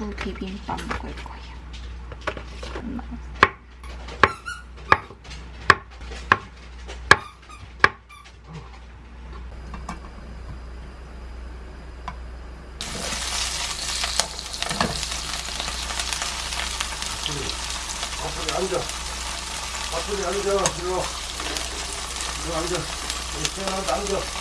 두부 비빔밥 먹을 거예요. 앞으로 앉아. 앞으로 앉아. 일로. 일로 앉아. 태어나서 앉아.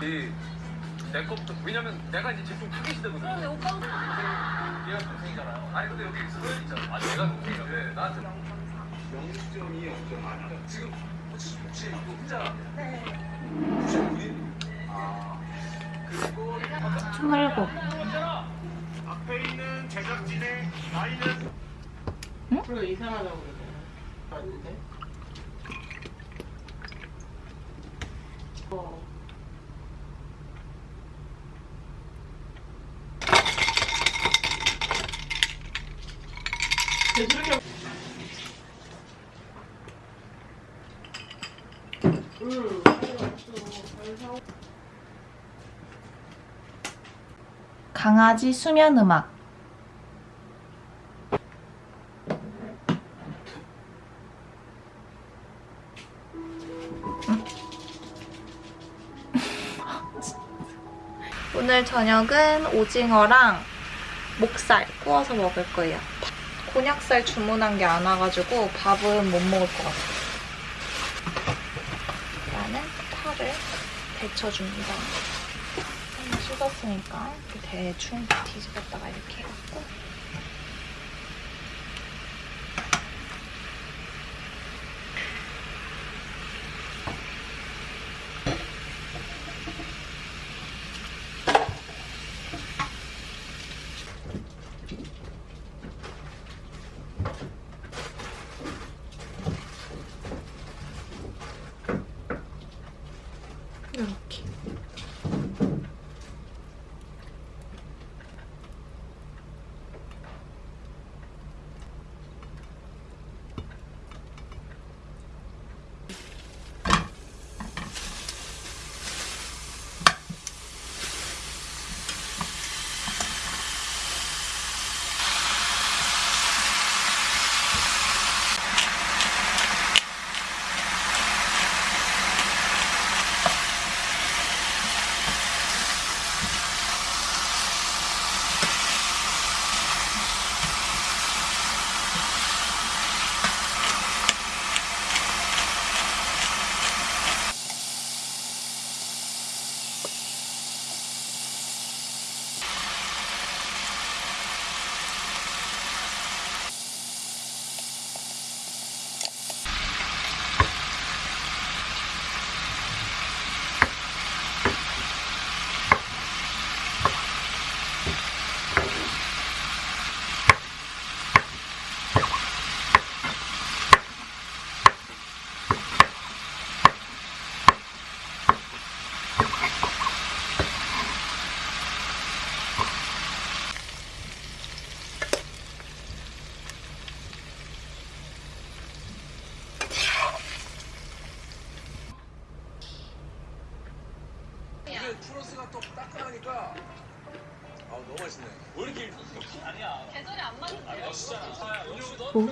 이, 내 것부터 왜냐면 내가 이제 제품 타겟이거든. 그런데 오빠 얘가 동생이잖아요. 아니 근데 여기 서현 있잖아. 아니 내가 동생이야. 왜 나한테 영점이 영점 아니야. 지금 혹시 혹시 이거 혼자? 네. 혹시 우리? 아 그리고 27. 앞에 있는 제작진의 나이는 그리고 이상하다고 그러잖아. 맞는데? 어. 되도록이면 응, 알았어. 강아지 수면 음악. 오늘 저녁은 오징어랑 목살 구워서 먹을 거예요. 곤약살 주문한 게 안 와가지고 밥은 못 먹을 것 같아요. 일단은 파를 데쳐줍니다. 이렇게 대충 뒤집었다가 이렇게 해갖고 추러스가 또 따끈하니까 아 너무 맛있네. 왜 이렇게 아니야. 계절이 안 맞는 아 진짜. 오. 오.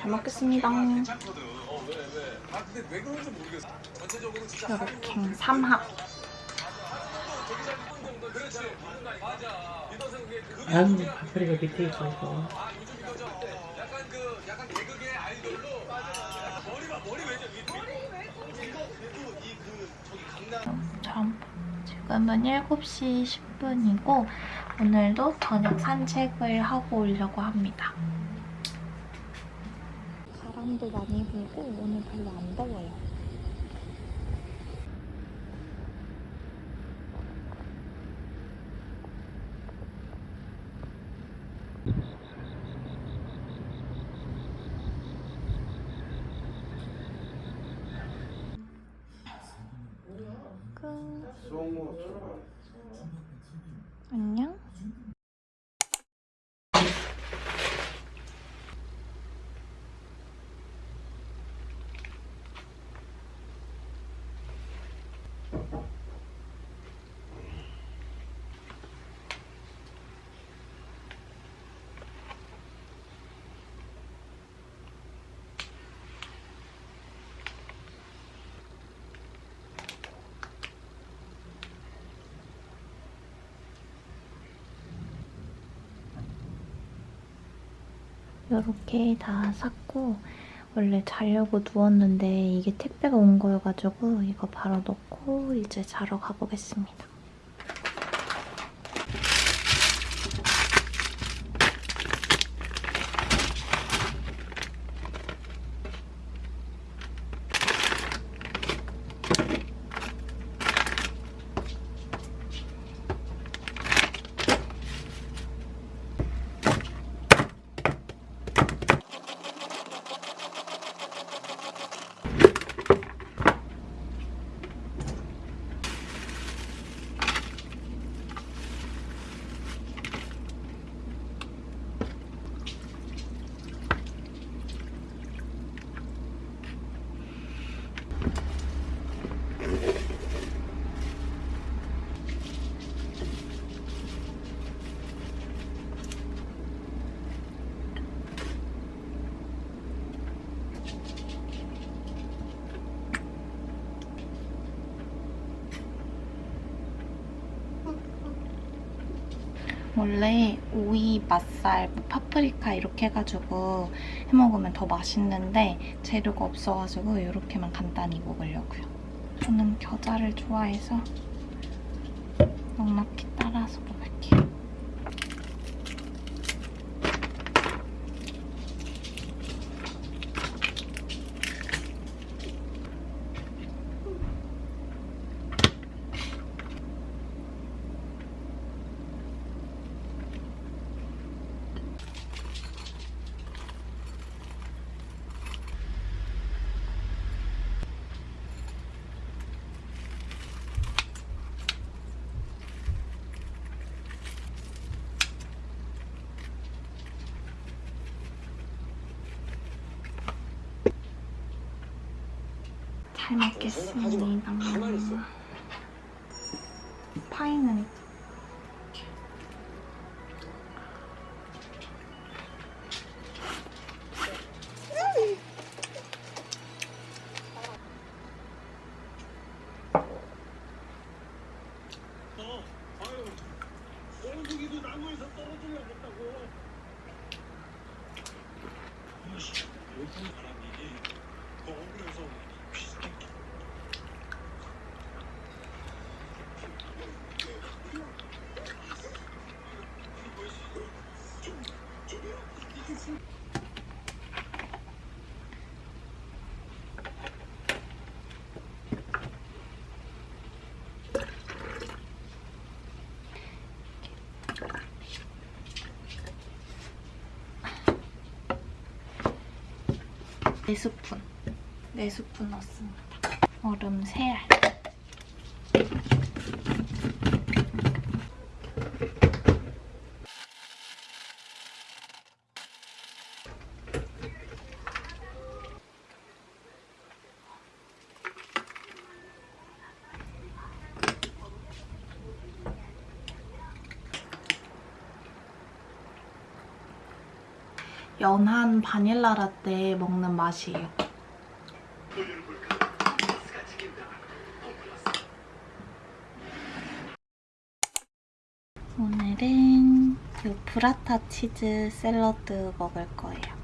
잘 먹겠습니다. 괜찮거든. 어 왜 왜? 아 근데 왜 그런지 모르겠어. 전체적으로 진짜 이렇게 삼합. 아유. 파프리가 밑에 있어, 이거. 아 요즘 이거죠. 약간 그 약간 개그계 아이돌로 맞아. 머리 봐 머리 왜죠? 머리 왜? 이거 그래도 이그 저기 강남. 참. 지금은 7시 10분이고 오늘도 저녁 산책을 하고 오려고 합니다. 바람도 많이 불고 오늘 별로 안 더워요. 송어 안녕. 이렇게 다 샀고 원래 자려고 누웠는데 이게 택배가 온 거여가지고 이거 바로 넣고 이제 자러 가보겠습니다. 원래 오이, 맛살, 뭐 파프리카 이렇게 해가지고 해먹으면 더 맛있는데 재료가 없어가지고 이렇게만 간단히 먹으려고요. 저는 겨자를 좋아해서 넉넉히 따라서 먹을게요. 잘 먹겠습니다. 파이는 4스푼 4스푼 넣습니다. 얼음 3알 연한 바닐라 라떼 먹는 맛이에요. 오늘은 이 브라타 치즈 샐러드 먹을 거예요.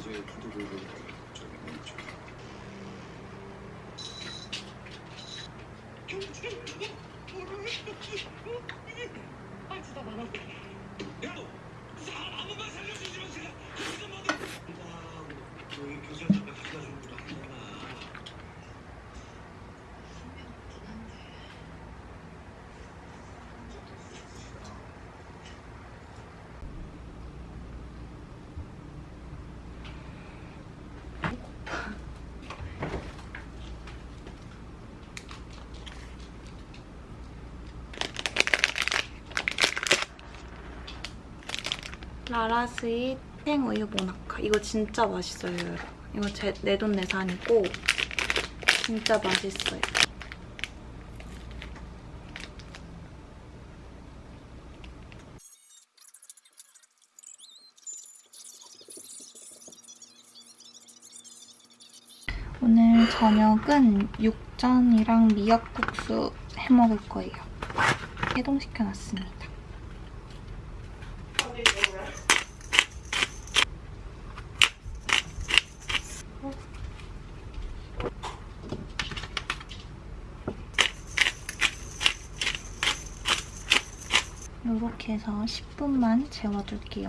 피해자의 구두를 저기 멈춰. 야, 너 사람 한 번만 살려주지만 제가 그래서 뭐든 너희 교장 잠깐 갖다 주는 것도 아니잖아. 라라스의 탱우유 모나카. 이거 진짜 맛있어요, 여러분. 이거 제 내 돈 내산이고 진짜 맛있어요. 오늘 저녁은 육전이랑 미역국수 해먹을 거예요. 해동시켜놨습니다. 이렇게 해서 10분만 재워둘게요.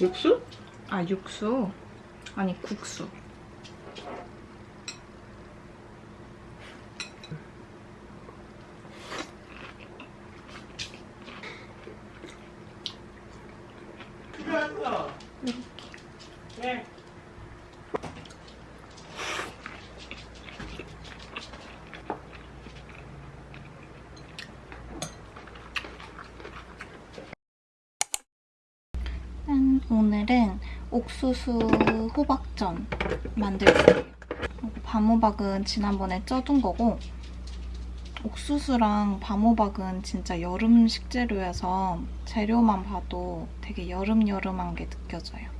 육수? 아 육수? 아니 국수. 필요했어. 네. 짠! 오늘은 옥수수 호박전 만들 거예요. 밤호박은 지난번에 쪄둔 거고 옥수수랑 밤호박은 진짜 여름 식재료여서 재료만 봐도 되게 여름여름한 게 느껴져요.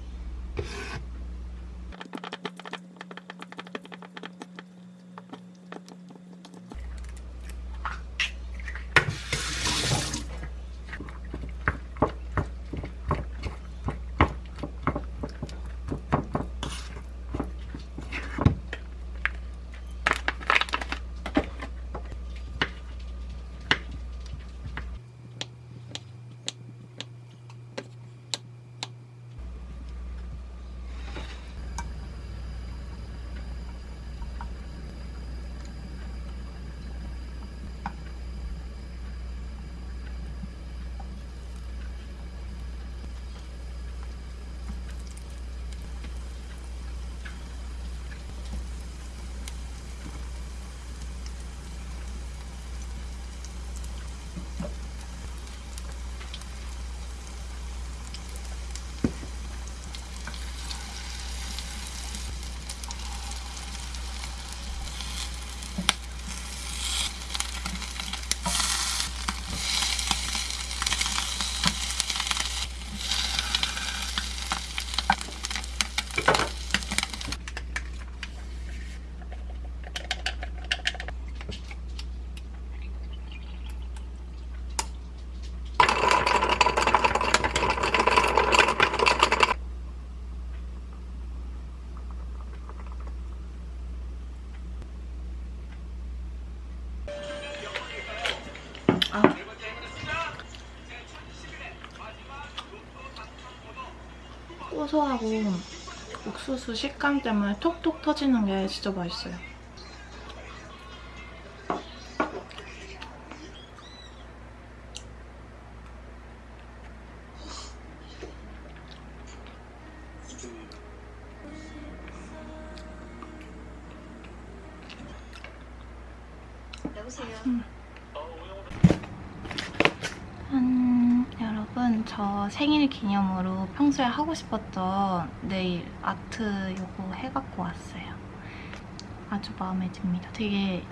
고소하고 옥수수 식감 때문에 톡톡 터지는 게 진짜 맛있어요. 저 생일 기념으로 평소에 하고 싶었던 네일 아트 요거 해갖고 왔어요. 아주 마음에 듭니다. 되게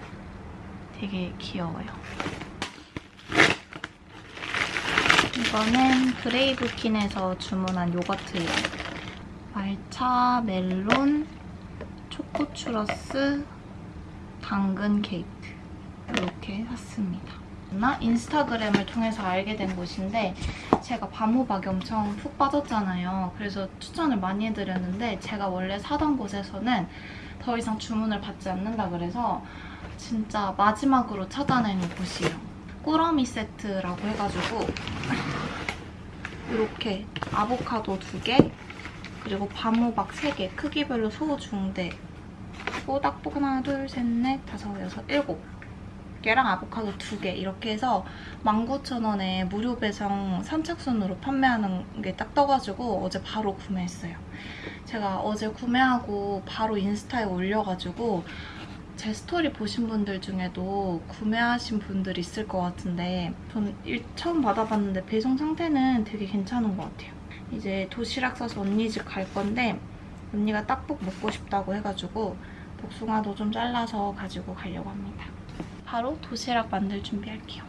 되게 귀여워요. 이거는 브레이브킨에서 주문한 요거트예요. 말차, 멜론, 초코 추러스, 당근 케이크 이렇게 샀습니다. 나 인스타그램을 통해서 알게 된 곳인데 제가 밤호박이 엄청 푹 빠졌잖아요. 그래서 추천을 많이 해드렸는데 제가 원래 사던 곳에서는 더 이상 주문을 받지 않는다 그래서 진짜 마지막으로 찾아낸 곳이에요. 꾸러미 세트라고 해가지고 이렇게 아보카도 2개 그리고 밤호박 3개 크기별로 소, 중, 대 그리고 딱복 하나, 둘, 셋, 넷, 다섯, 여섯, 일곱 개랑 아보카도 2개 이렇게 해서 19,000원에 무료 배송 선착순으로 판매하는 게 딱 떠가지고 어제 바로 구매했어요. 제가 어제 구매하고 바로 인스타에 올려가지고 제 스토리 보신 분들 중에도 구매하신 분들 있을 것 같은데 전 일- 처음 받아봤는데 배송 상태는 되게 괜찮은 것 같아요. 이제 도시락 싸서 언니 집 갈 건데 언니가 딱복 먹고 싶다고 해가지고 복숭아도 좀 잘라서 가지고 가려고 합니다. 바로 도시락 만들 준비할게요.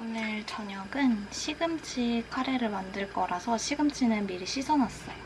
오늘 저녁은 시금치 카레를 만들 거라서 시금치는 미리 씻어놨어요.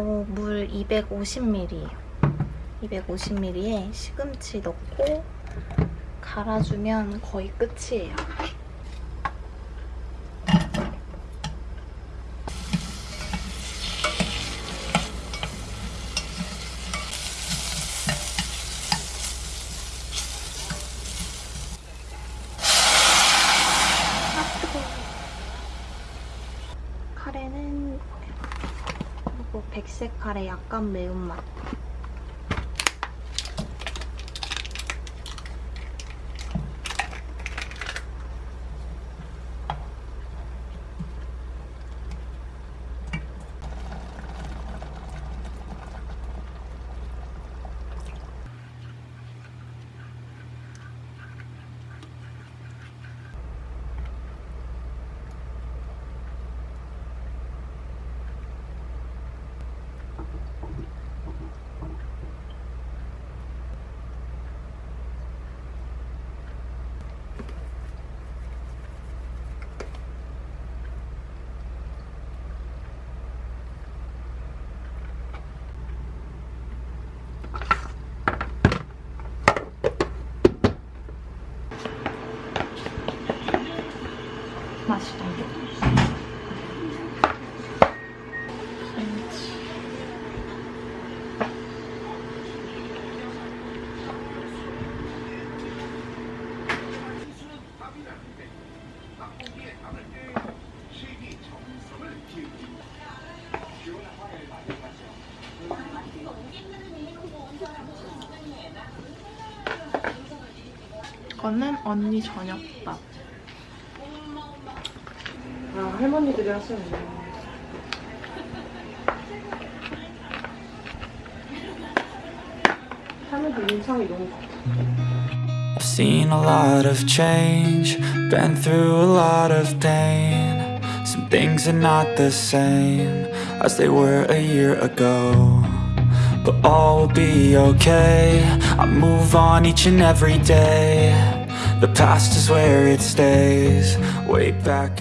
이거 물 250ml예요. 250ml에 시금치 넣고 갈아주면 거의 끝이에요. 아, 뜨거워. 카레는 그리고 백색 카레 약간 매운맛. 거는 언니 저녁밥. 아, 할머니들이 하시는 할머니들 인상이 너무 I've seen a lot of change, been through a lot of pain. Some things are not the same as they were a year ago. But all will be okay. I move on each and every day. The past is where it stays. Way back.